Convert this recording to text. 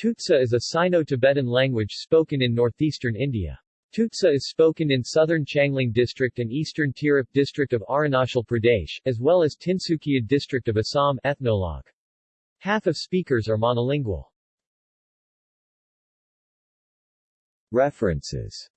Tutsa is a Sino-Tibetan language spoken in northeastern India. Tutsa is spoken in southern Changlang district and eastern Tirap district of Arunachal Pradesh, as well as Tinsukia district of Assam ethnologue. Half of speakers are monolingual. References